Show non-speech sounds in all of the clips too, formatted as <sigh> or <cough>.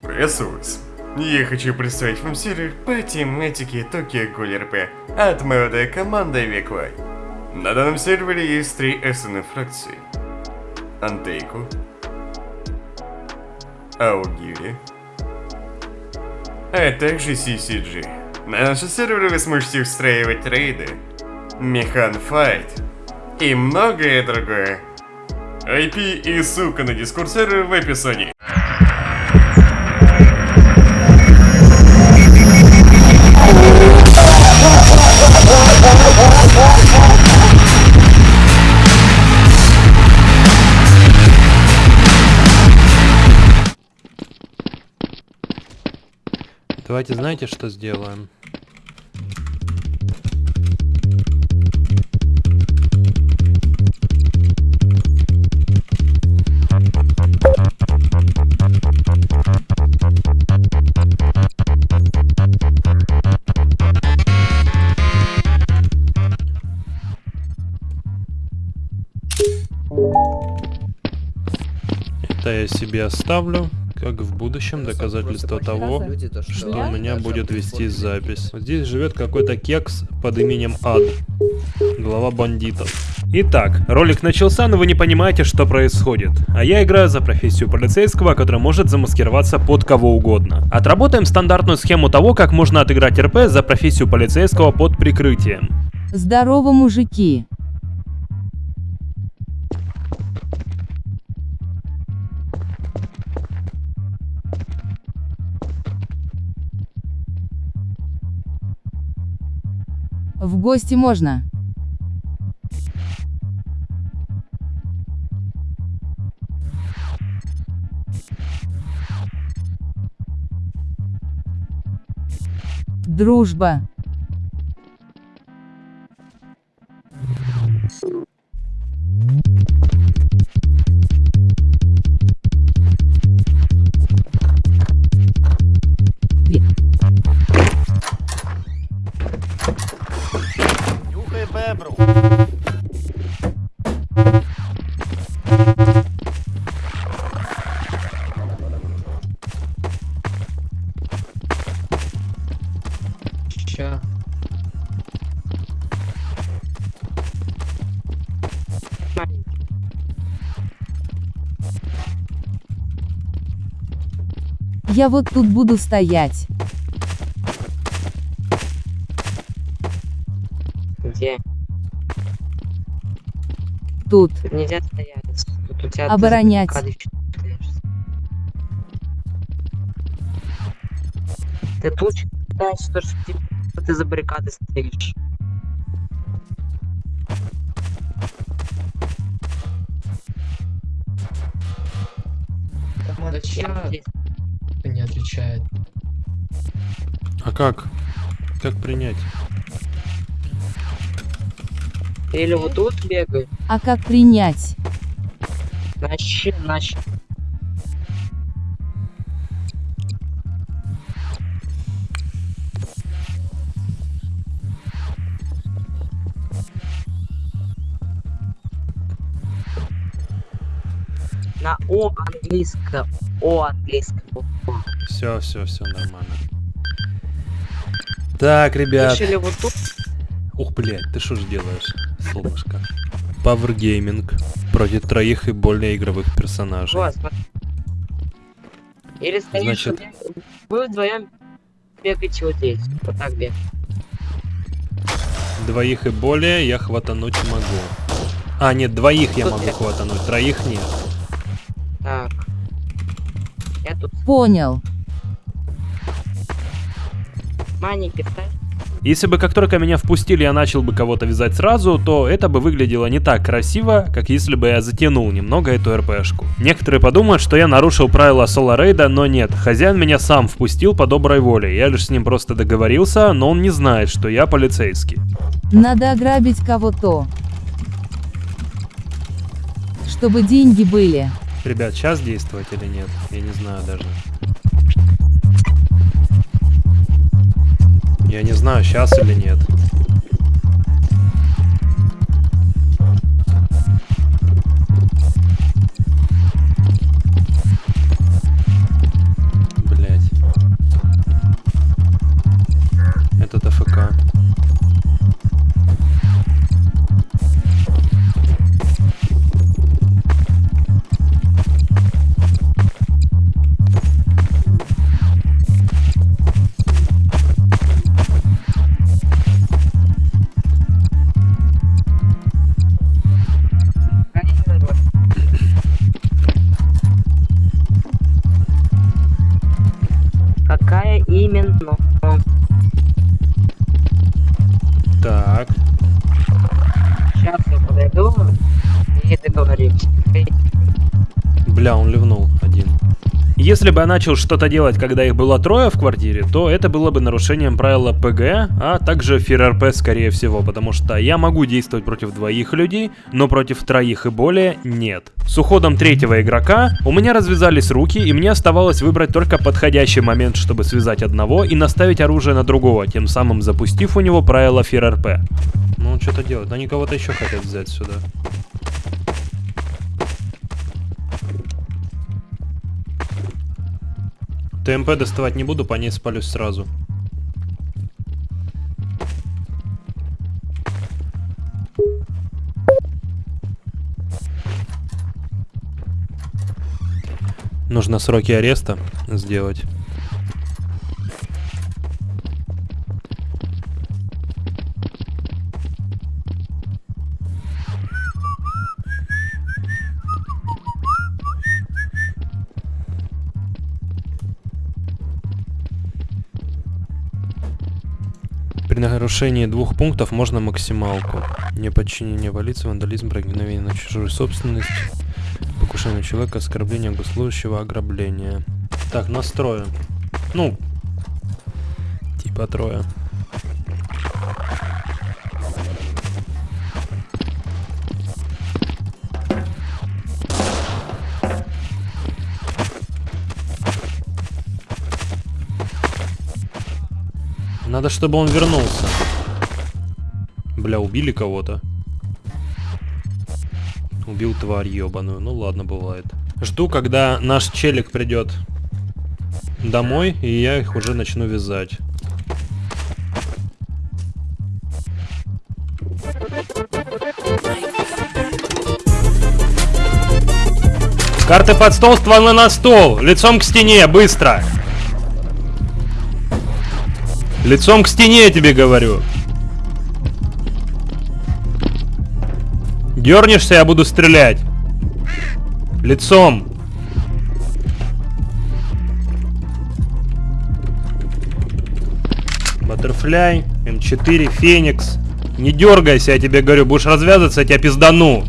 Приветствую вас. Я хочу представить вам серию по тематике Tokyo Ghoul RP от молодой команды Веквай. На данном сервере есть три СН фракции. Антейку, Аугири, а также CCG. На нашем сервере вы сможете устраивать рейды, Механ Файт и многое другое. IP и ссылка на дискурс сервера в описании. Давайте знаете, что сделаем? Это я себе оставлю как в будущем доказательство того, что у меня будет вести запись. Здесь живет какой-то кекс под именем Ад, глава бандитов. Итак, ролик начался, но вы не понимаете, что происходит. А я играю за профессию полицейского, который может замаскироваться под кого угодно. Отработаем стандартную схему того, как можно отыграть РП за профессию полицейского под прикрытием. Здорово, мужики. В гости можно. Дружба. Нюхай бебру. Ща. Я вот тут буду стоять. Тут. Нельзя стоять. Тут у тебя Оборонять. ты тут считаешь, что ж ты, что ты за баррикадой стоишь? Чья здесь. не отвечает. А как? Как принять? Или вот тут бегай. А как принять? Значит, значит. На О английском. О английском. Все, все, все нормально. Так, ребят. Решили вот тут. Ух, блядь, ты что ж делаешь, солнышко? Power Gaming против троих и более игровых персонажей. Вот. Или стоишь, Значит- вы вдвоем бегаете вот здесь. Вот так бег. Двоих и более я хватануть могу. А, нет, двоих я Тут могу я- хватануть, троих нет. Так. Я тут Понял. маленький ставь. Если бы как только меня впустили, я начал бы кого-то вязать сразу, то это бы выглядело не так красиво, как если бы я затянул немного эту РПшку. Некоторые подумают, что я нарушил правила соло рейда, но нет, хозяин меня сам впустил по доброй воле, я лишь с ним просто договорился, но он не знает, что я полицейский. Надо ограбить кого-то. Чтобы деньги были. Ребят, сейчас действовать или нет? Я не знаю даже. Я не знаю, сейчас или нет. Бы я начал что-то делать, когда их было трое в квартире, то это было бы нарушением правила ПГ, а также ФРРП скорее всего, потому что я могу действовать против двоих людей, но против троих и более нет. С уходом третьего игрока у меня развязались руки, и мне оставалось выбрать только подходящий момент, чтобы связать одного и наставить оружие на другого, тем самым запустив у него правила ФРРП. Ну, что-то делает. Они кого-то еще хотят взять сюда. ТМП доставать не буду, по ней спалюсь сразу. Нужно сроки ареста сделать. Нарушении двух пунктов можно максималку. Неподчинение валиться, вандализм, проникновение на чужую собственность, покушение человека, оскорбление госслужащего, ограбление. Так, настроим. Ну, типа трое. Надо, чтобы он вернулся. Бля, убили кого-то. Убил тварь ебаную. Ну ладно, бывает. Жду, когда наш челик придет домой, и я их уже начну вязать. Карты под стол, стволы на стол. Лицом к стене, быстро. Лицом к стене, я тебе говорю. Дернешься, я буду стрелять. Лицом. Баттерфляй, М4, Феникс. Не дергайся, я тебе говорю. Будешь развязываться, я тебя пиздану.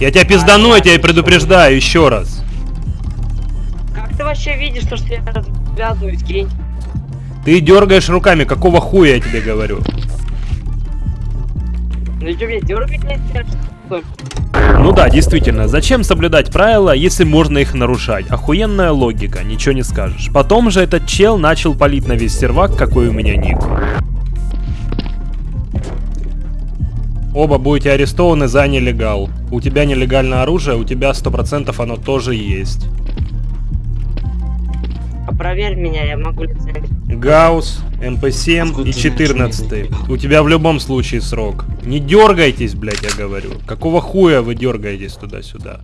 Я тебя пиздану, я тебя предупреждаю еще раз. Как ты вообще видишь, то, что я развязываюсь, гень? Ты дергаешь руками, какого хуя я тебе говорю? Ну что, мне дергать нельзя, что ли? Ну да, действительно, зачем соблюдать правила, если можно их нарушать? Охуенная логика, ничего не скажешь. Потом же этот чел начал палить на весь сервак, какой у меня ник. Оба будете арестованы за нелегал. У тебя нелегальное оружие, у тебя 100% оно тоже есть. А проверь меня, я могу лицензию. Гаус, МП7 и 14. У тебя в любом случае срок. Не дергайтесь, блядь, я говорю. Какого хуя вы дергаетесь туда-сюда?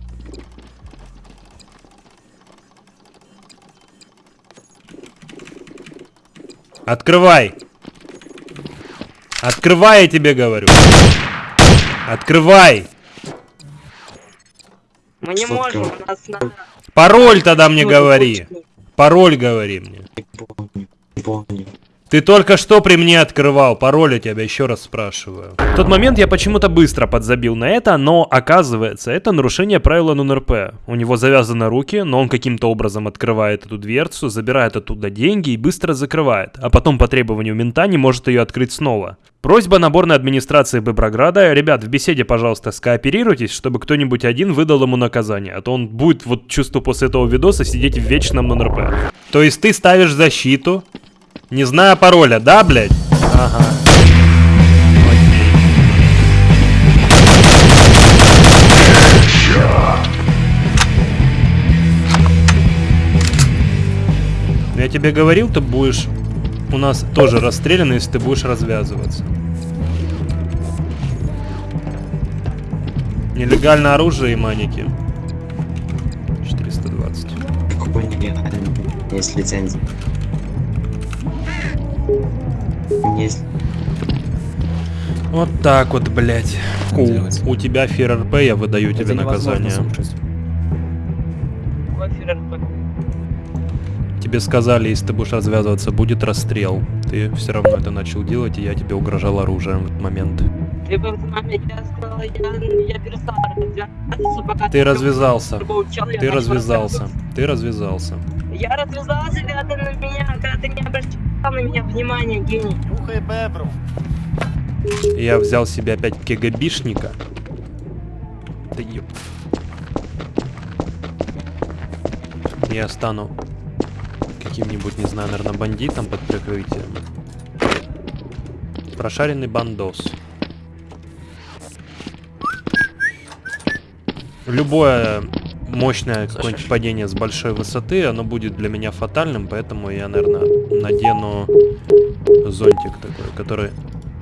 Открывай! Открывай, я тебе говорю! Открывай! Мы не можем, у нас надо... Пароль тогда мне говори! точно. Пароль говори мне. Не помню. Не помню. Ты только что при мне открывал, пароль у тебя еще раз спрашиваю. В тот момент я почему-то быстро подзабил на это, но оказывается, это нарушение правила НРП. У него завязаны руки, но он каким-то образом открывает эту дверцу, забирает оттуда деньги и быстро закрывает, а потом по требованию мента не может ее открыть снова. Просьба наборной администрации Беброграда. Ребят, в беседе, пожалуйста, скооперируйтесь, чтобы кто-нибудь один выдал ему наказание, а то он будет, вот чувствую, после этого видоса сидеть в вечном НРП. То есть ты ставишь защиту, не зная пароля, да, блядь? Ага. Окей. Я тебе говорил, ты будешь у нас тоже расстрелян, если ты будешь развязываться. Нелегальное оружие и маники. 420. Какой нелегальный? Есть лицензия. Есть. Вот так вот, блядь. Делать. У, у тебя ФРРП, я выдаю тебе наказание. Тебе сказали, если ты будешь развязываться, будет расстрел. Ты все равно это начал делать, и я тебе угрожал оружием в этот момент. Ты развязался. Ты развязался. Ты развязался. Я развязался, когда ты на меня, когда ты не обращал на меня внимания, гений. Нюхай бебру. Я взял себе опять кегабишника. Да ёп. Я стану каким-нибудь, не знаю, наверное, бандитом под прикрытием. Прошаренный бандос. Любое мощное какое-нибудь падение с большой высоты, оно будет для меня фатальным, поэтому я, наверное, надену зонтик такой, который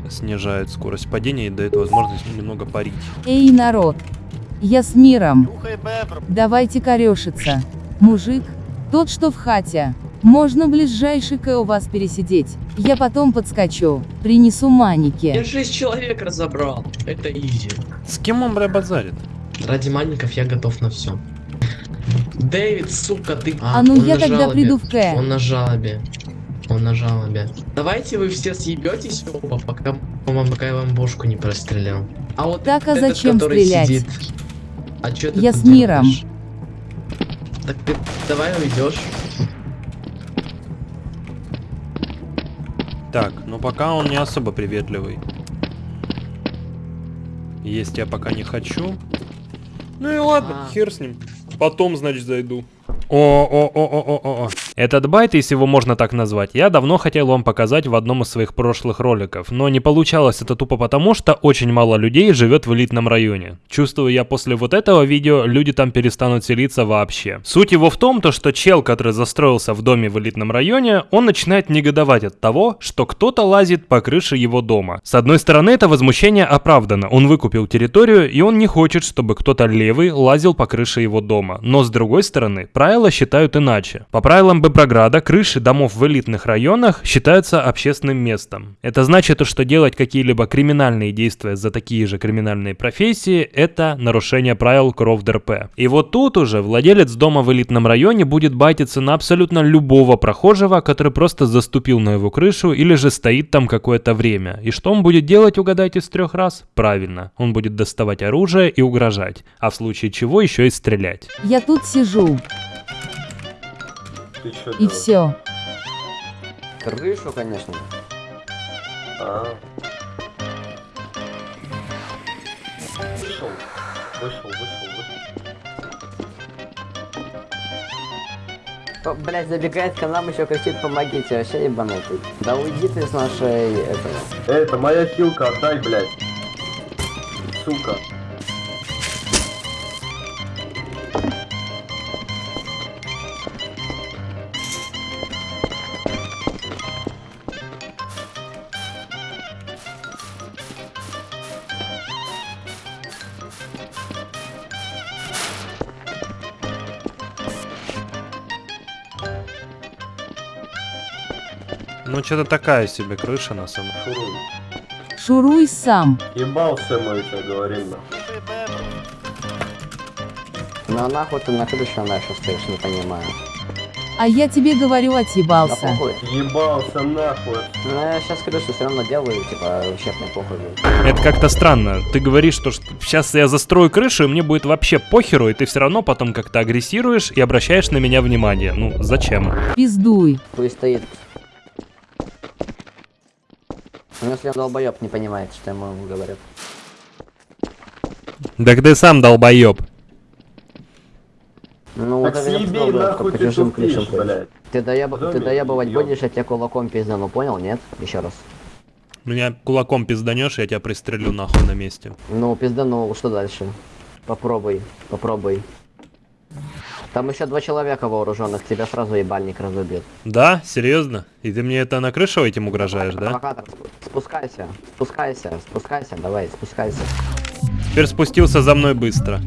снижает скорость падения и дает возможность немного парить. Эй, народ! Я с миром. Давайте корешиться. Мужик, тот, что в хате. Можно ближайший к у вас пересидеть. Я потом подскочу. Принесу Я маники. 6 человек разобрал. Это изи. С кем он, бля, базарит? Ради маленьков я готов на все. Дэвид, сука, ты... А ну он я тогда жалобе. приду в К. Он на жалобе. Он на жалобе. Давайте вы все съебетесь оба, пока, пока я вам бошку не прострелял. А вот Так, а этот, зачем который стрелять? сидит, А чё ты Я с миром. делаешь? Так ты давай уйдешь. Так, ну пока он не особо приветливый. Есть я пока не хочу. Ну и ладно, А. хер с ним. Потом, значит, зайду. О-о-о-о-о-о. Этот байт, если его можно так назвать, я давно хотел вам показать в одном из своих прошлых роликов, но не получалось это тупо потому, что очень мало людей живет в элитном районе. Чувствую я после вот этого видео, люди там перестанут селиться вообще. Суть его в том, то, что чел, который застроился в доме в элитном районе, он начинает негодовать от того, что кто-то лазит по крыше его дома. С одной стороны, это возмущение оправдано, он выкупил территорию, и он не хочет, чтобы кто-то левый лазил по крыше его дома. Но с другой стороны, правила считают иначе. По правилам Беброграда, крыши домов в элитных районах считаются общественным местом. Это значит, что делать какие-либо криминальные действия за такие же криминальные профессии – это нарушение правил КРОВ ДРП. И вот тут уже владелец дома в элитном районе будет байтиться на абсолютно любого прохожего, который просто заступил на его крышу или же стоит там какое-то время. И что он будет делать, угадайте, с трех раз? Правильно, он будет доставать оружие и угрожать, а в случае чего еще и стрелять. Я тут сижу. Ты чё И делаешь? все. Крышу, конечно. А. Вышел. Вышел, вышел, вышел. О, Блять, забегает к нам еще кричит помогите, вообще ебанутый. Да уйди ты с нашей этого. Эй, это моя хилка, отдай, блядь. Сука. Ну, что-то такая себе крыша на самом Шуруй. Шуруй сам. Ебался мы, тебе говорим. Ну а нахуй ты на крыше нашу стоишь, не понимаю. А я тебе говорю, Да отъебался. похуй. Ебался нахуй. Ну я сейчас крышу все равно делаю, типа, вообще мне похуй. Это как-то странно. Ты говоришь, что, сейчас я застрою крышу, и мне будет вообще похеру, и ты все равно потом как-то агрессируешь и обращаешь на меня внимание. Ну, зачем? Пиздуй. Пусть стоит. Ну если он долбоеб не понимает, что ему говорят. Так ты сам долбоеб. Ну Так вот это съеби долбоеб, нахуй по ты чужим ходишь. блядь. Ты, доеб... ты доебывать будешь, я тебя кулаком пиздану, понял, нет? Еще раз. Меня кулаком пизданешь, я тебя пристрелю нахуй на месте. Ну, пизданул, что дальше? Попробуй, попробуй. Там еще два человека вооруженных, тебя сразу ебальник разубьет. Да? Серьезно? И ты мне это на крышу этим угрожаешь, да? Провокатор, спу- спускайся, спускайся, спускайся, давай, спускайся. Теперь спустился за мной быстро.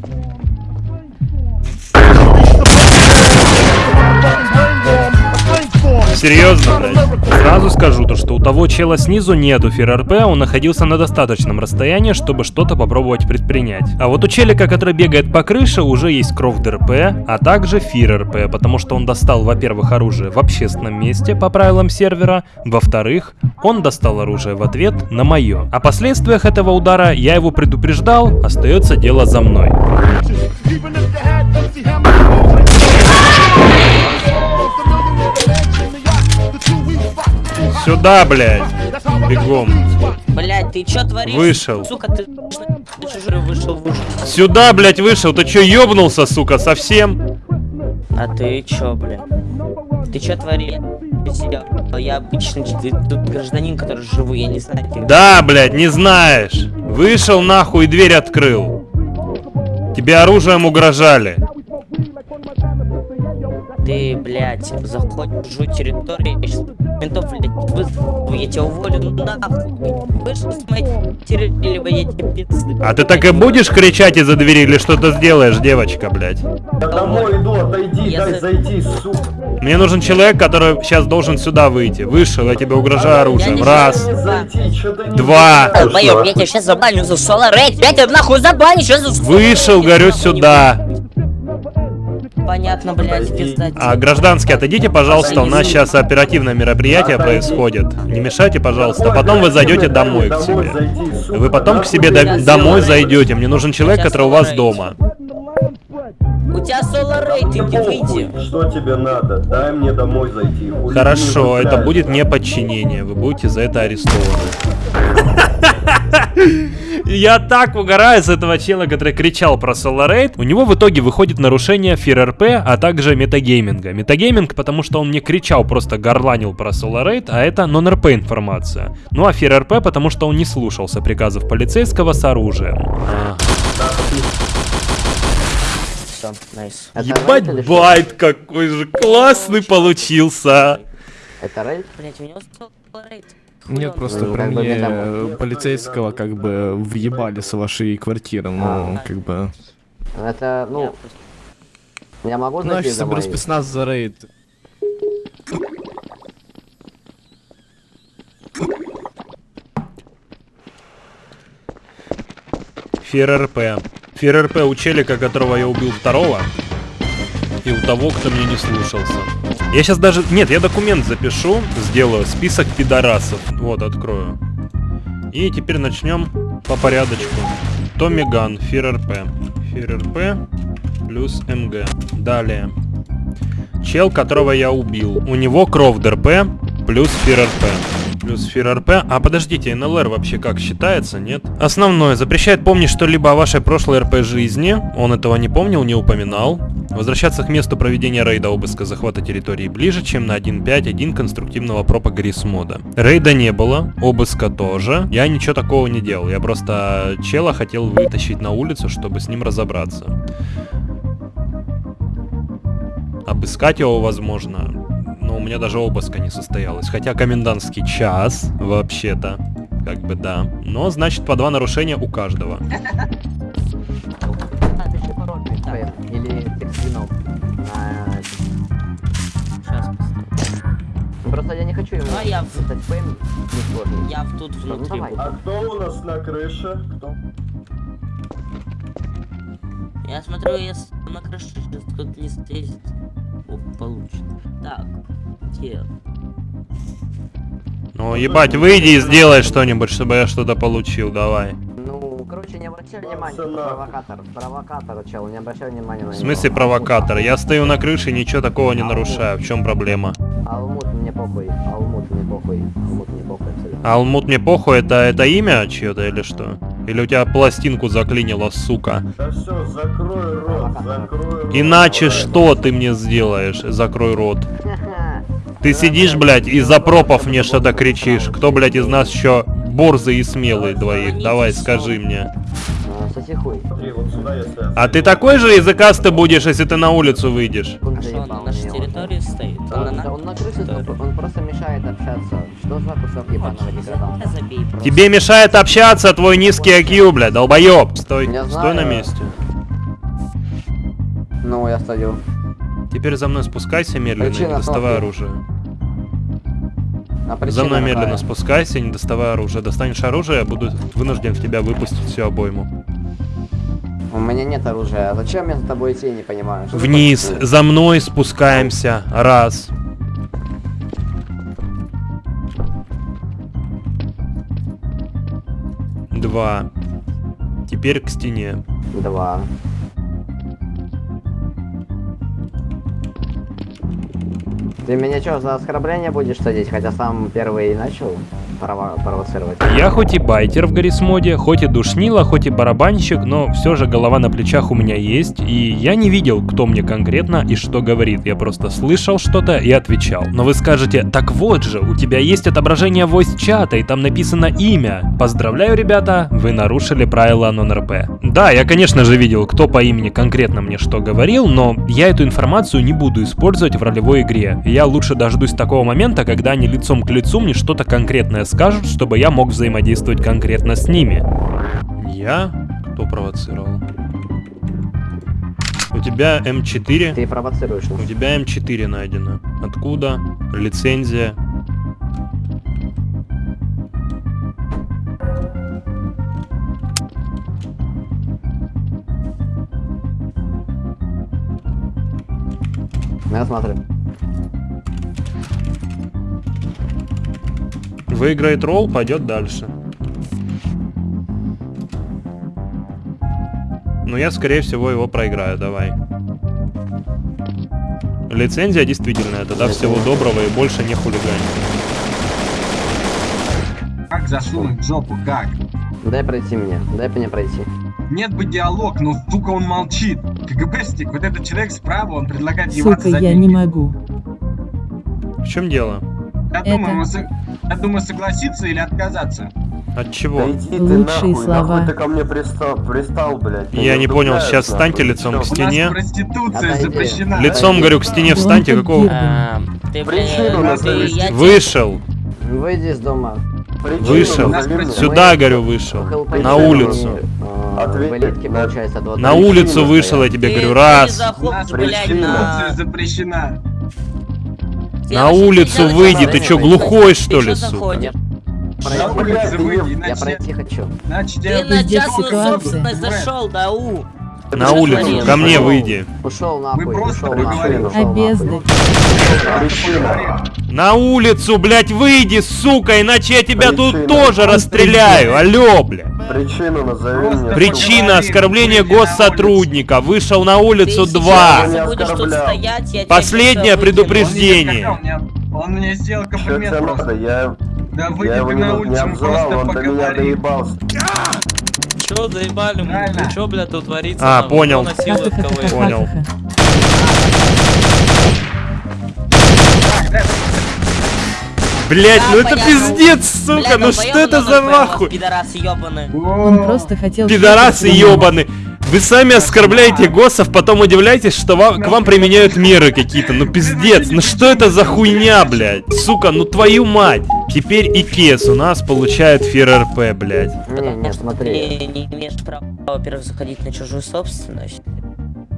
Серьезно, блядь? Сразу скажу то, что у того чела снизу нету фир РП, он находился на достаточном расстоянии, чтобы что-то попробовать предпринять. А вот у челика, который бегает по крыше, уже есть кровь ДРП, а также фир РП, потому что он достал, во-первых, оружие в общественном месте по правилам сервера, во-вторых, он достал оружие в ответ на мое. О последствиях этого удара я его предупреждал, остается дело за мной. Сюда, блядь. Бегом. Блять, ты чё творишь? Вышел. Сука, ты вышел, вышел. Сюда, блядь, вышел. Ты чё, ёбнулся, сука, совсем? А ты чё, блядь? Ты чё творишь? Я, обычный тут гражданин, который живу, я не знаю. Ты... Да, блядь, не знаешь. Вышел нахуй и дверь открыл. Тебе оружием угрожали. Ты, блядь, заходишь в чужую территорию, я ментов, блядь, вызову, я тебя уволю нахуй. Вышел с моей территории, либо я тебе пизды. А ты так и будешь кричать из-за двери или что-то сделаешь, девочка, блядь? Я домой иду, отойди, Я дай за- зайти, сука. Мне нужен человек, который сейчас должен сюда выйти. Вышел, я тебе угрожаю оружием. Раз. Два. я нахуй? тебя сейчас забаню за соло рейд, я тебя нахуй забаню, что за... Вышел, говорю, сюда. Понятно, блядь, пизда. А, гражданский, отойдите, пожалуйста, у нас сейчас оперативное мероприятие происходит. Не мешайте, пожалуйста. Потом вы зайдете домой к себе. Вы потом к себе до- домой зайдете. Мне нужен человек, который у вас дома. У тебя соло иди выйди. Что тебе надо? Дай мне домой зайти. Хорошо, это будет не подчинение. Вы будете за это арестованы. <laughs> Я так угораю с этого чела, который кричал про Solar У него в итоге выходит нарушение FearRP, а также метагейминга. Метагейминг, потому что он не кричал, просто горланил про Solar а это non-RP информация. Ну а FearRP, потому что он не слушался приказов полицейского с оружием. Это Ебать, байт какой же классный получился. Это рейд? Блять, у него рейд. Нет, просто Ну, бы мне метаморф. полицейского как бы въебали с вашей квартиры, ну, А. как бы... Это, ну, я могу Ну, я зайти сейчас соберу домой? спецназ за рейд. Fear РП. Fear РП у челика, которого я убил второго. И у того, кто меня не слушался. Я сейчас даже... Нет, я документ запишу, сделаю список пидорасов. Вот, открою. И теперь начнем по порядочку. Tommy Gun. Fear РП плюс МГ. Далее. Чел, которого я убил. У него Crowd РП плюс Fear РП. Плюс Fear РП. А подождите, НЛР вообще как считается, нет? Основное. Запрещает помнить что-либо о вашей прошлой РП жизни. Он этого не помнил, не упоминал. Возвращаться к месту проведения рейда обыска захвата территории ближе, чем на 1.5.1 конструктивного пропа мода. Рейда не было, обыска тоже. Я ничего такого не делал. Я просто чела хотел вытащить на улицу, чтобы с ним разобраться. Обыскать его возможно, но у меня даже обыска не состоялось. Хотя комендантский час, вообще-то, как бы да. Но значит по два нарушения у каждого. Или. А, Сейчас. ну, Просто я не хочу ему А я в- писать П, не сложно. Я в- тут Ну, внутри. давай. А кто у нас на крыше? Кто? Я смотрю, если на крыше сейчас кто-то ездит. О, получит. Так, где? Ну ебать, выйди и сделай что-нибудь, чтобы я что-то получил, давай. Ну, короче, не обращай внимания, провокатор, провокатор, чел, не обращай внимания на В него. смысле провокатор? Я стою на крыше и ничего такого не нарушаю. В чем проблема? Алмут мне похуй, Алмут мне похуй, Алмут мне похуй абсолютно. Алмут мне похуй, это, это имя чье-то или что? Или у тебя пластинку заклинило, сука? Да все, закрой рот, закрой рот. Иначе что ты мне сделаешь? Закрой рот. <laughs> Ты сидишь, блядь, из-за пропов мне что-то кричишь. Кто, блядь, из нас еще борзый и смелый двоих? Давай, скажи мне. А, Соси хуй. Смотри, вот сюда если... А ты такой же языкастый будешь, если ты на улицу выйдешь? А что, он на нашей территории стоит? Он на он на крыше, он просто мешает общаться. Что за кусок ебаного деграданта? Забей просто. Тебе мешает общаться твой низкий IQ, блядь, долбоеб. Стой, стой на месте. Ну, я стою. Теперь за мной спускайся медленно Причина доставай слабая. оружие. За мной медленно какая? спускайся, не доставай оружие. Достанешь оружие, я буду вынужден в тебя выпустить всю обойму. У меня нет оружия. А зачем мне за тобой идти, я не понимаю. Что Вниз, за мной спускаемся. Раз. Два. Теперь к стене. Два. Ты меня что, за оскорбление будешь садить, хотя сам первый и начал провоцировать? Я хоть и байтер в Гаррисмоде, хоть и душнила, хоть и барабанщик, но все же голова на плечах у меня есть, и я не видел, кто мне конкретно и что говорит. Я просто слышал что-то и отвечал. Но вы скажете, так вот же, у тебя есть отображение voice-чата, и там написано имя. Поздравляю, ребята, вы нарушили правила нон-РП. Да, я, конечно же, видел, кто по имени конкретно мне что говорил, но я эту информацию не буду использовать в ролевой игре. Я лучше дождусь такого момента, когда они лицом к лицу мне что-то конкретное скажут, чтобы я мог взаимодействовать конкретно с ними. Я? Кто провоцировал? У тебя М4. Ты провоцируешь. У тебя М4 найдено. Откуда? Лицензия. Ну, я смотрю. Выиграет ролл, пойдет дальше. Но я, скорее всего, его проиграю, давай. Лицензия действительно, тогда всего доброго и больше не хулигань. Как засунуть жопу, как? Дай пройти мне, дай мне пройти. Нет бы диалог, но сука он молчит. КГБстик, вот этот человек справа, он предлагает ебаться Сука, я деньги. не могу. В чем дело? Я Это- думаю, мы я думаю, согласиться или отказаться. От чего? Да иди ты Лучшие нахуй, слова. нахуй ты ко мне пристал, пристал, блядь. Я не понял, сейчас встаньте лицом к стене. У нас проституция Отойди. запрещена. Лицом, говорю, к стене встаньте, какого... А, ты, Причину ты, я тебе- Вышел. Выйди из дома. Причину Вышел. Сюда, говорю, вышел. На улицу. э, Ответь на- улицу вышел, я тебе говорю, раз. не заходишь, У нас блядь, проституция на... запрещена. На улицу выйди, ты чё, глухой, что ли, сука? Я пройти хочу. Иначе Ты на частную собственность зашел, да у. На Ты улицу, ко мне выйди. Ушел нахуй, Мы просто поговорим. Обезды. На улицу, блядь, выйди, сука, иначе я тебя тут Причина. тоже расстреляю. Алло, блядь. Причину назови мне. Причина оскорбления госсотрудника. Вышел на Ты улицу сейчас 2. Не будешь тут оскорблял. стоять, Последнее предупреждение. Он, мне сделал комплимент просто. Я, Да выйди ты на улицу, мы просто поговорим. Чё заебали, Правильно. ну чё, блядь, тут творится? А, понял. Понял. Блять, ну Да, это пиздец, сука, Бля, ну что это за нахуй? Пидорасы ёбаные. Он просто хотел... Пидорасы ебаны. Вы сами оскорбляете госсов, потом удивляетесь, что вам, к вам применяют меры какие-то. Ну пиздец, ну что это за хуйня, блядь? Сука, ну твою мать. Теперь и Кес у нас получает фир РП, блядь. Не, не, смотри. Ты не имеешь права, во-первых, заходить на чужую собственность.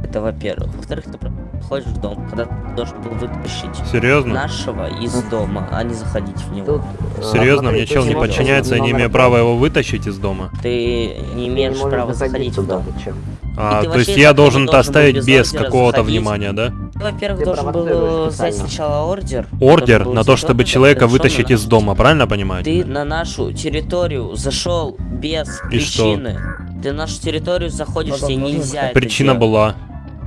Это во-первых. Во-вторых, ты проходишь в дом, когда ты должен был вытащить Серьезно? нашего из дома, а не заходить в него. Тут, э, Серьезно, смотри, мне ты чел не подчиняется, я не имею права его вытащить из дома. Ты не Ты имеешь можешь права заходить заходить в туда, дом. А, ты то есть я должен это оставить без без какого-то внимания, да? Ты, во-первых, Ты должен был взять сначала ордер. Ордер на то, чтобы человека ты вытащить на из дома, правильно понимаю? Ты на нашу территорию зашел без И что? причины. Ты на нашу территорию заходишь, тебе нельзя это Причина делать. была.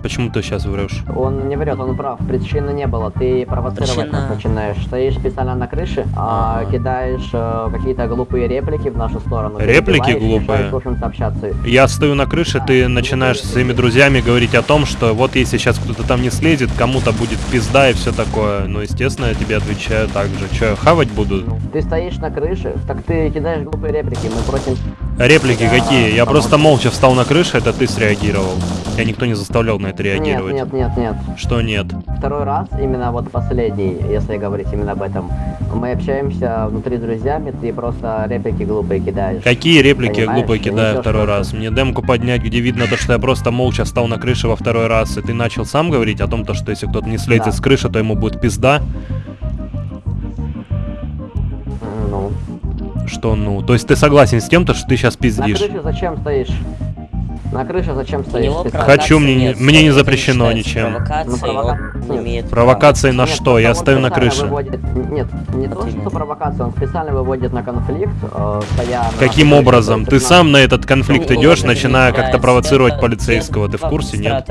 Почему ты сейчас врешь? Он не врет, он прав. Причины не было. Ты провоцировать Причина- нас начинаешь. Стоишь специально на крыше, а, Ага. кидаешь э, какие-то глупые реплики в нашу сторону. Реплики глупые? в общем-то, общаться. Я стою на крыше, ты начинаешь со своими друзьями говорить о том, что вот если сейчас кто-то там не слезет, кому-то будет пизда и все такое. Ну, естественно, я тебе отвечаю так же. Че, хавать буду? Ты стоишь на крыше, так ты кидаешь глупые реплики. Мы просим Реплики какие? Я просто молча встал на крыше, это ты среагировал. Я никто не заставлял на это Нет, реагировать. нет, нет, нет. Что нет? Второй раз, именно вот последний, если говорить именно об этом, мы общаемся внутри друзьями, ты просто реплики глупые кидаешь. Какие реплики Понимаешь? глупо И кидаю второй раз? Мне демку поднять, где видно то, что я просто молча встал на крыше во второй раз, и ты начал сам говорить о том, то, что если кто-то не слезет Да. с крыши, то ему будет пизда. Что ну? То есть ты согласен с тем, то, что ты сейчас На пиздишь? крыше зачем стоишь? На крыше зачем стоишь? Хочу, мне не- нет, мне не запрещено ничем. Ну, имеет Провокации на Нет, что? Я стою на крыше. выводит- Нет, не то, что провокацию, он специально выводит на конфликт, э, стоя на Каким нашей образом? Ты сам на этот конфликт Ну, идешь, начиная как-то провоцировать полицейского. Ты в это курсе, нет?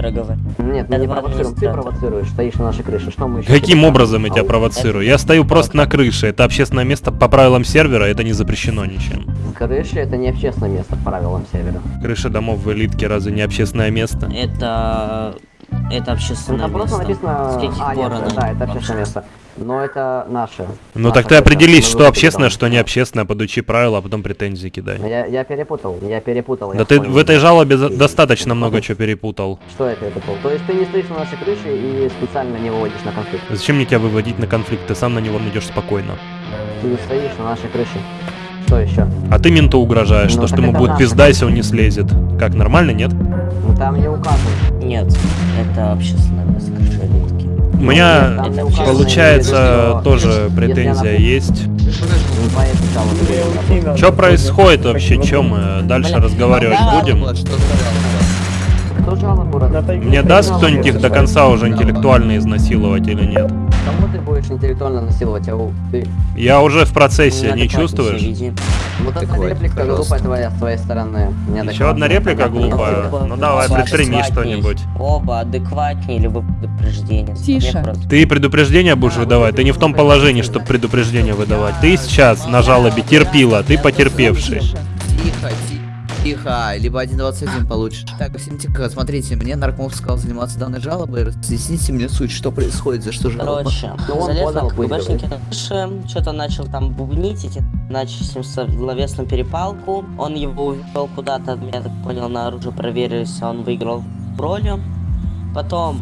Нет, мы не провоцируем, ты провоцируешь, стоишь на нашей крыше, что мы еще... Каким образом я тебя провоцирую? Я стою просто на крыше. Это общественное место по правилам сервера, это не запрещено ничем. Крыша это не общественное место по правилам севера. Крыша домов в элитке разве не общественное место? Это... Это Ну, общественное там просто место. написано... С каких А, пор нет, оно да, это общественное место. Но это наше. Ну так ты определись, что общественное, что не общественное, подучи правила, а потом претензии кидай. Я, я перепутал, я перепутал. Да я ты понял. в этой жалобе за- достаточно много чего перепутал. Что я перепутал? То есть ты не стоишь на нашей крыше и специально не выводишь на конфликт. Зачем мне тебя выводить на конфликт? Ты сам на него идешь спокойно. Ты не стоишь на нашей крыше. Что еще? А ты менту угрожаешь, Ну, то, что ему будет пизда, если он не слезет. Как, нормально, нет? Ну там не указано. Нет, это общественное место. У меня, Там не указано, получается, тоже если претензия есть. Ну. Что происходит вообще? Чем мы дальше разговаривать будем? Мне даст кто-нибудь их до конца уже интеллектуально изнасиловать или нет? Кому ты будешь интеллектуально насиловать, ау? Ты. Я уже в процессе, не чувствуешь? Вот эта реплика глупая твоя с твоей стороны. Еще одна реплика глупая? Ну давай, предприми Адекватней. что-нибудь. Оба адекватнее вы предупреждение. Тише. Ты предупреждение будешь выдавать, ты не в том положении, чтобы предупреждение выдавать. Ты сейчас на жалобе терпила, ты потерпевший. Тихо, ти- тихо, либо 1.21 получишь. Так, всем тихо, смотрите, мне Наркомов сказал заниматься данной жалобой, разъясните мне суть, что происходит, за что жалоба. Короче, Ну, он залез на КГБшники что-то начал там бубнить, эти начали с ним словесную перепалку. Он его увел куда-то, я так понял, на оружие проверились, он выиграл в роли. Потом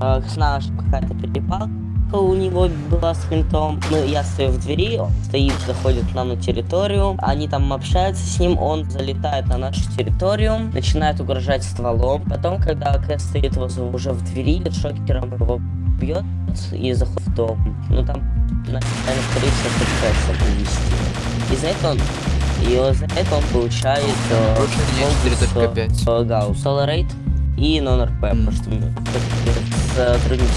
э, с какая-то перепалка у него была с ментом. Мы, я стою в двери, он стоит, заходит к нам на территорию. Они там общаются с ним, он залетает на нашу территорию, начинает угрожать стволом. Потом, когда КС стоит возле, уже в двери, шокером его бьет и заходит в дом. Ну там, наверное, скорее всего, пытается вывести. И за это он и за это он получает э, Нарушение 4.5. бонус, э, да, Solar Raid и non-RP, потому что мы сотрудники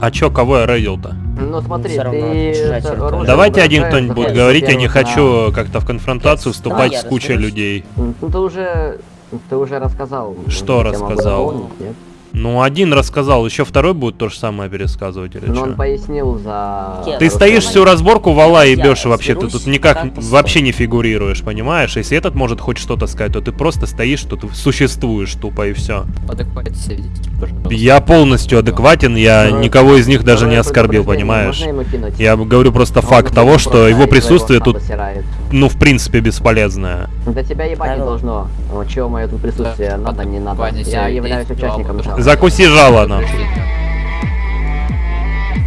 А чё, кого я рейдил-то? Ну смотри, ты... Давайте один кто-нибудь будет говорить, я не хочу как-то в конфронтацию вступать с кучей людей. Ну ты уже... Ты уже рассказал. Что рассказал? дополнить, нет? Ну, один рассказал, еще второй будет то же самое пересказывать или Но он что? пояснил за... Ты стоишь всю разборку вала и бешь вообще, ты тут никак вообще не фигурируешь, понимаешь? Если этот может хоть что-то сказать, то ты просто стоишь, что ты существуешь тупо и все. Я полностью адекватен, я никого из них даже не оскорбил, понимаешь? Я говорю просто Он факт того, что его присутствие тут, ну, в принципе, бесполезное. Да тебя ебать не должно. Чего мое тут присутствие, надо, не надо. Я являюсь участником. Закуси жало, нахуй.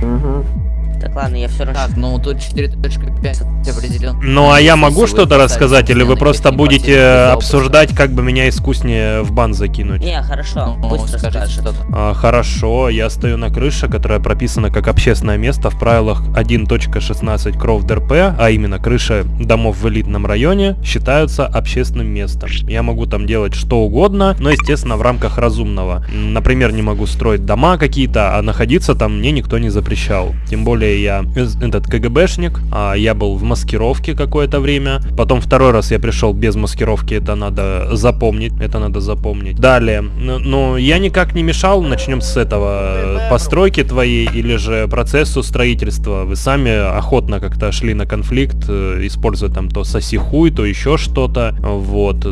Мгм. Так, ладно, я все равно... Так, ну тут 4.5 определен. Ну, а я могу что-то рассказать, или вы просто будете обсуждать, как бы меня искуснее в бан закинуть? Не, хорошо, Ну, пусть расскажет. что-то. А, хорошо, я стою на крыше, которая прописана как общественное место в правилах 1.16 Кров ДРП, а именно крыша домов в элитном районе, считаются общественным местом. Я могу там делать что угодно, но, естественно, в рамках разумного. Например, не могу строить дома какие-то, а находиться там мне никто не запрещал. Тем более я из- этот КГБшник, а я был в маскировке какое-то время. Потом второй раз я пришел без маскировки, это надо запомнить, это надо запомнить. Далее, ну, я никак не мешал, начнем с этого, э, постройки твоей или же процессу строительства. Вы сами охотно как-то шли на конфликт, э, используя там то соси хуй, то еще что-то. Вот.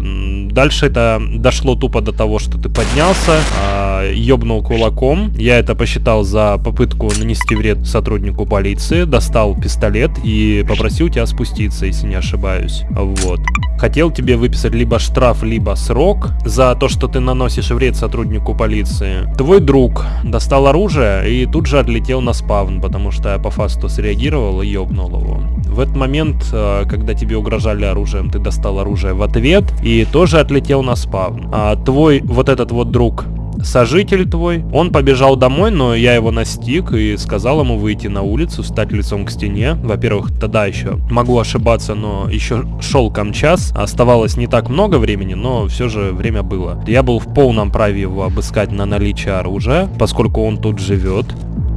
Дальше это дошло тупо до того, что ты поднялся, а, ёбнул кулаком. Я это посчитал за попытку нанести вред сотруднику полиции, достал пистолет и попросил тебя спуститься, если не ошибаюсь. Вот. Хотел тебе выписать либо штраф, либо срок за то, что ты наносишь вред сотруднику полиции. Твой друг достал оружие и тут же отлетел на спавн, потому что я по фасту среагировал и ёбнул его. В этот момент, э, когда тебе угрожали оружием, ты достал оружие в ответ и тоже отлетел на спавн. А твой вот этот вот друг сожитель твой. Он побежал домой, но я его настиг и сказал ему выйти на улицу, стать лицом к стене. Во-первых, тогда еще могу ошибаться, но еще шел камчас. Оставалось не так много времени, но все же время было. Я был в полном праве его обыскать на наличие оружия, поскольку он тут живет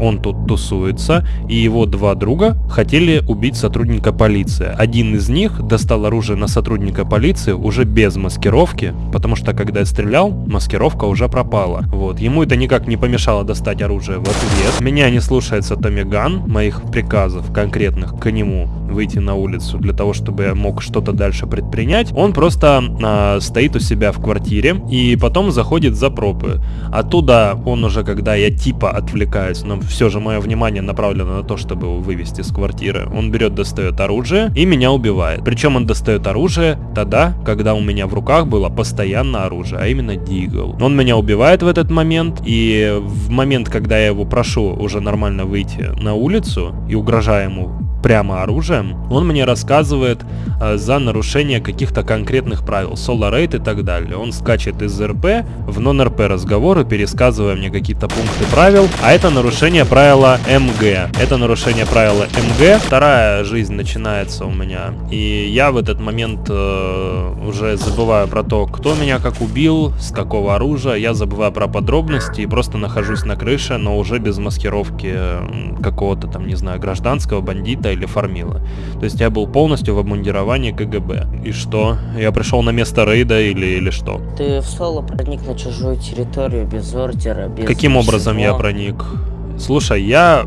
он тут тусуется, и его два друга хотели убить сотрудника полиции. Один из них достал оружие на сотрудника полиции уже без маскировки, потому что когда я стрелял, маскировка уже пропала. Вот, ему это никак не помешало достать оружие в ответ. Меня не слушается Томиган, моих приказов конкретных к нему выйти на улицу для того, чтобы я мог что-то дальше предпринять. Он просто а, стоит у себя в квартире и потом заходит за пропы. Оттуда он уже, когда я типа отвлекаюсь, но все же мое внимание направлено на то, чтобы его вывести с квартиры. Он берет, достает оружие и меня убивает. Причем он достает оружие тогда, когда у меня в руках было постоянно оружие, а именно Дигл. Он меня убивает в этот момент, и в момент, когда я его прошу уже нормально выйти на улицу и угрожаю ему прямо оружием, он мне рассказывает э, за нарушение каких-то конкретных правил, Solar Rate и так далее. Он скачет из РП в нон-РП разговоры, пересказывая мне какие-то пункты правил, а это нарушение правила МГ. Это нарушение правила МГ. Вторая жизнь начинается у меня, и я в этот момент э, уже забываю про то, кто меня как убил, с какого оружия, я забываю про подробности и просто нахожусь на крыше, но уже без маскировки э, какого-то там, не знаю, гражданского бандита или фармила. То есть я был полностью в обмундировании КГБ. И что? Я пришел на место рейда или, или что? Ты в соло проник на чужую территорию без ордера, без Каким образом я ничего. проник? Слушай, я...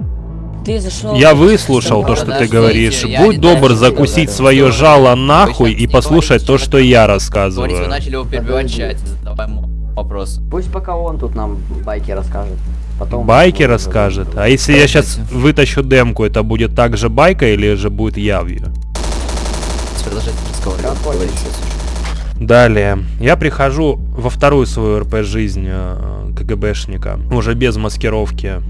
Ты зашел... Я выслушал то, что ты говоришь. я Будь добр закусить говорю. свое жало нахуй и послушать то, что я рассказываю. Говорите, вы начали его перебивать в чате, задавай ему вопрос. Пусть пока он тут нам байки расскажет. Потом Байки расскажет. А если я сейчас вытащу демку, это будет также байка или же будет явью? Продолжайте разговаривать. Далее. Я прихожу во вторую свою РП жизнь э, КГБшника, уже без маскировки.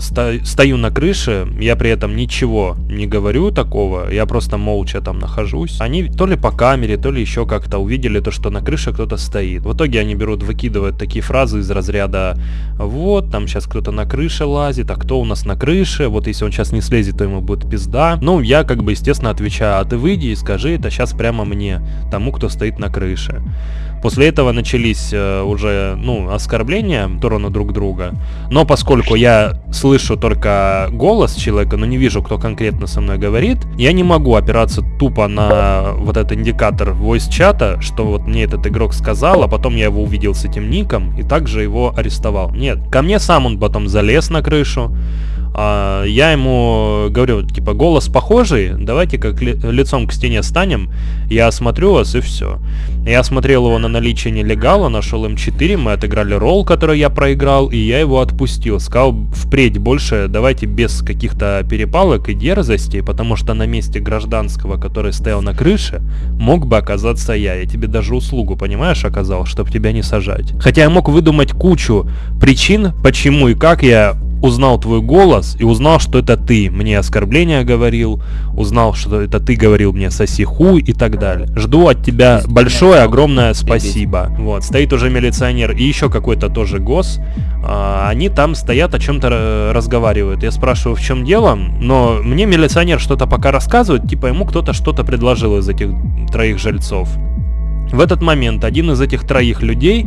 Стою на крыше, я при этом ничего не говорю такого, я просто молча там нахожусь. Они то ли по камере, то ли еще как-то увидели то, что на крыше кто-то стоит. В итоге они берут, выкидывают такие фразы из разряда «Вот, там сейчас кто-то на крыше лазит, а кто у нас на крыше? Вот если он сейчас не слезет, то ему будет пизда». Ну, я как бы, естественно, отвечаю «А ты выйди и скажи это сейчас прямо мне, тому, кто стоит на крыше». После этого начались э, уже, ну, оскорбления в сторону друг друга. Но поскольку я слышу только голос человека, но не вижу, кто конкретно со мной говорит, я не могу опираться тупо на вот этот индикатор voice чата, что вот мне этот игрок сказал, а потом я его увидел с этим ником и также его арестовал. Нет, ко мне сам он потом залез на крышу, а, я ему говорю, типа, голос похожий, давайте как ли- лицом к стене станем, я осмотрю вас и все. Я осмотрел его на наличие нелегала, нашел М4, мы отыграли ролл, который я проиграл, и я его отпустил. Сказал, впредь больше давайте без каких-то перепалок и дерзостей, потому что на месте гражданского, который стоял на крыше, мог бы оказаться я. Я тебе даже услугу, понимаешь, оказал, чтобы тебя не сажать. Хотя я мог выдумать кучу причин, почему и как я узнал твой голос и узнал, что это ты мне оскорбления говорил, узнал, что это ты говорил мне соси хуй и так далее. Жду от тебя большое, огромное спасибо. Вот, стоит уже милиционер и еще какой-то тоже гос. А, они там стоят, о чем-то разговаривают. Я спрашиваю, в чем дело, но мне милиционер что-то пока рассказывает, типа ему кто-то что-то предложил из этих троих жильцов. В этот момент один из этих троих людей,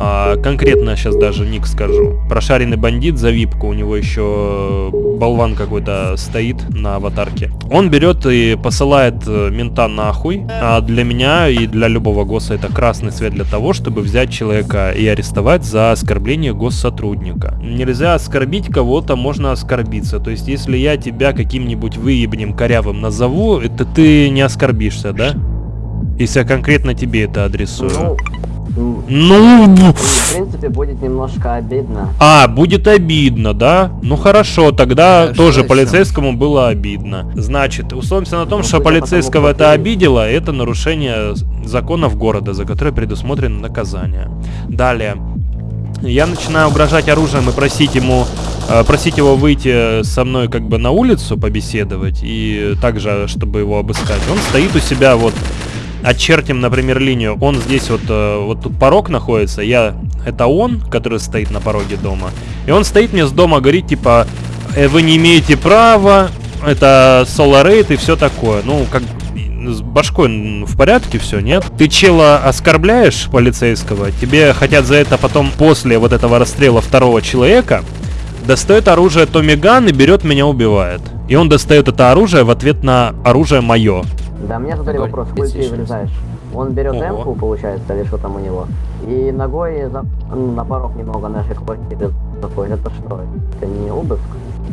а, конкретно сейчас даже ник скажу, прошаренный бандит за випку, у него еще болван какой-то стоит на аватарке. Он берет и посылает э, мента нахуй, а для меня и для любого госса это красный свет для того, чтобы взять человека и арестовать за оскорбление госсотрудника. Нельзя оскорбить кого-то, можно оскорбиться. То есть если я тебя каким-нибудь выебнем корявым назову, это ты не оскорбишься, да? Если я конкретно тебе это адресую. Ну, Ну, в принципе, будет немножко обидно. а, будет обидно, да? Ну хорошо, тогда Да, тоже еще? полицейскому было обидно. Значит, условимся на том, Ну, что полицейского это обидело, это нарушение законов города, за которое предусмотрено наказание. Далее. Я начинаю угрожать оружием и просить ему, э, просить его выйти со мной как бы на улицу побеседовать и также, чтобы его обыскать. Он стоит у себя вот очертим, например, линию. Он здесь вот, э, вот тут порог находится. Я, это он, который стоит на пороге дома. И он стоит мне с дома, говорит, типа, «Э, вы не имеете права, это Соларейт и все такое. Ну, как с башкой в порядке все, нет? Ты чела оскорбляешь полицейского, тебе хотят за это потом после вот этого расстрела второго человека достает оружие Томми Ган и берет меня убивает. И он достает это оружие в ответ на оружие мое. Да, мне задали вопрос, хуй ты врезаешь? Он берет Ого. эмку, получается, или что там у него, и ногой за- ну, на порог немного нашей квартиры заходит. Это что? Это не обыск?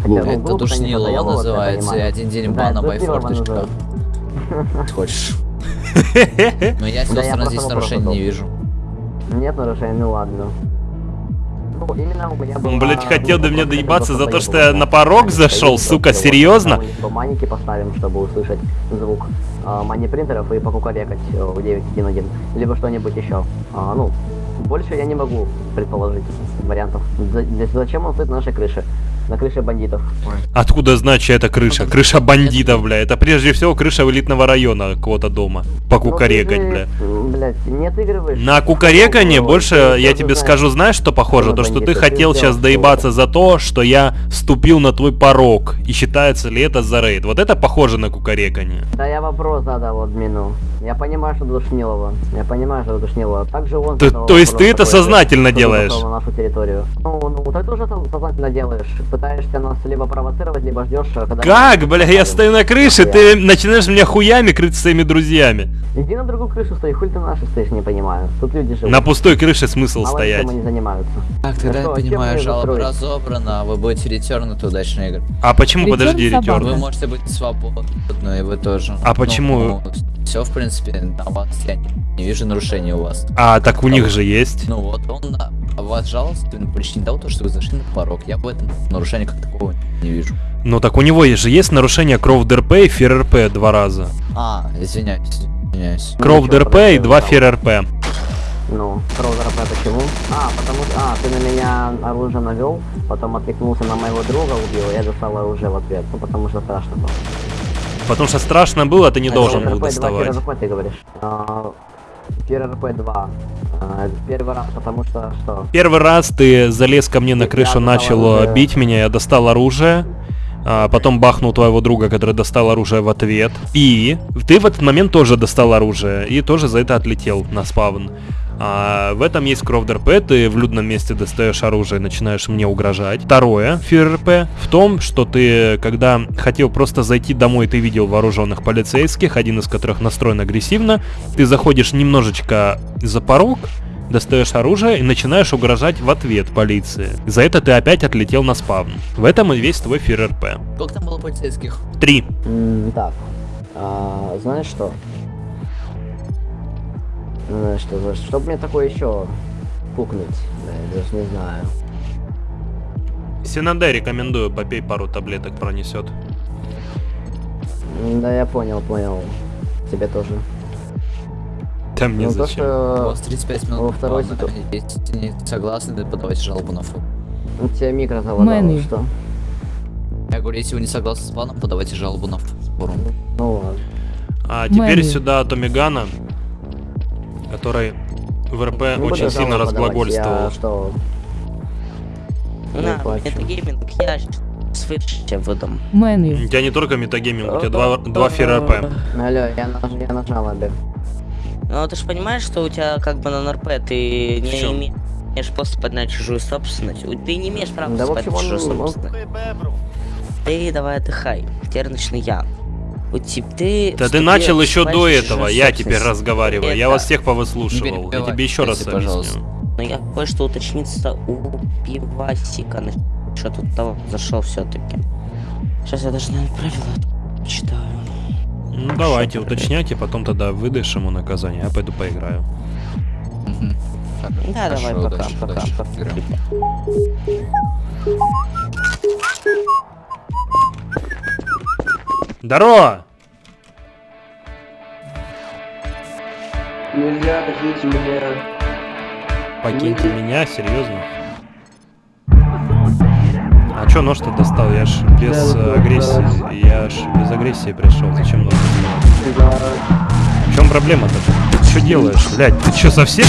Хотя, ну, Это душнило это называется, и один день Да, бана это by душнилово форточка. называется. <laughs> Хочешь? <laughs> Но я с Да, той я стороны просто здесь нарушений не вижу. Нет нарушений, ну ладно. Ну, именно у меня Он, блядь, хотел до меня доебаться за то, что я на порог зашел, сука, серьезно? По поставим, чтобы услышать звук а, мани-принтеров и покукарекать э, в 9.1.1. Либо что-нибудь еще. А, ну, больше я не могу предположить вариантов. Зачем он стоит на нашей крыше? На крыше бандитов. Откуда знать, чья это крыша? Крыша бандитов, бля. Это прежде всего крыша элитного района кого-то дома. Покукарекать, Ну, ты бля. не отыгрываешь. На кукарекание Ну, больше, я тебе скажу, знаешь, что похоже? То, что ты хотел сейчас доебаться за то, что я ступил на твой порог. И считается ли это за рейд? Вот это похоже на кукарекание. Да я вопрос задал админу. Я понимаю, что Душнилова. Я понимаю, что Душнилова. Также он задал то есть ты это сознательно делаешь? нашу территорию. Ну, ну, ты тоже со- сознательно делаешь. Пытаешься нас либо провоцировать, либо ждешь, когда... Как, бля, я стою на крыше, ты начинаешь меня хуями крыть своими друзьями. Иди на другую крышу стой, хуй ты на нашей стоишь, не понимаю. Тут люди живут. На пустой крыше смысл Мало стоять. чем они занимаются. Так, тогда Да я понимаю, жалоба разобрана, вы будете ретернуты удачной игры. А почему, Return подожди, ретёрн? Вы можете быть свободны, и вы тоже. А почему? все, в принципе, на вас я не, не вижу нарушений у вас. А, так у них же есть. Ну вот, он на а вас жаловался по причине того, то, что вы зашли на порог. Я в этом нарушения как такого не вижу. Ну так у него же есть нарушение Кров ДРП и Фер РП два раза. А, извиняюсь, извиняюсь. Кров ничего, ДРП и два. Фер РП. Ну, Кроузера почему? А, потому что... А, ты на меня оружие навел, потом отвлекнулся на моего друга, убил, я достал оружие в ответ. Ну, потому что страшно было. Потому что страшно было, ты не А, должен РП был 2, доставать. РП ты говоришь. А, РП 2. А, Первый раз, потому что что? Первый раз ты залез ко мне на крышу, начал э, оружие. бить меня, я достал оружие. а, потом бахнул твоего друга, который достал оружие в ответ. И ты в этот момент тоже достал оружие. И тоже за это отлетел на спавн. А, в этом есть кров ДРП, ты в людном месте достаешь оружие и начинаешь мне угрожать. Второе, ФРП, в том, что ты, когда хотел просто зайти домой, ты видел вооруженных полицейских, один из которых настроен агрессивно, ты заходишь немножечко за порог, достаешь оружие и начинаешь угрожать в ответ полиции. За это ты опять отлетел на спавн. В этом и весь твой ФРП. Сколько там было полицейских? Три. М, так. А, знаешь что? Что, знаешь, чтобы мне такое еще пукнуть, да, я даже не знаю. Синаде рекомендую, попей пару таблеток, пронесет. Да, я понял, понял. Тебе тоже. Да мне ну, то, зачем? У что вас 35 минут. во второй ситу- Если не согласны, то подавайте жалобу на фу. у тебя микро залагало, что? Я говорю, если вы не согласны с планом, подавайте жалобу на форум. Ну ладно. А теперь Мэнни. сюда Томигана, который в РП буду очень сильно разглагольствовал. Я что? Не На, плачу. это гейминг, я свыше выдам. У Мэнни. тебя не только метагейминг, у тебя два, два фира РП. Алло, я на, я на жалобе. Ну ты же понимаешь, что у тебя как бы на НРП ты не имеешь просто поднять чужую собственность. У- Ты не имеешь права Да, он- чужую он- собственность. Ты давай отдыхай. Теперь начну я. У тебя ты. Да ты начал еще до этого, я теперь разговариваю. Я вас всех повыслушивал. Я тебе еще раз если, объясню. пожалуйста. Но я кое-что уточниться у пивасика. Что тут того зашел все-таки. Сейчас я даже наверное, правила читаю. Ну давайте, уточняйте, потом тогда выдаешь ему наказание, я пойду поиграю. Да, давай, хорошо, пока, удачи, пока, удачи. пока. Здорово! Нельзя, возьмите меня. Покиньте меня, серьезно? А чё нож-то достал? Я ж без Да, э, да, агрессии. Я ж без агрессии пришел. Зачем нож? Да. В чем проблема-то? Что делаешь, блядь? Ты что, совсем?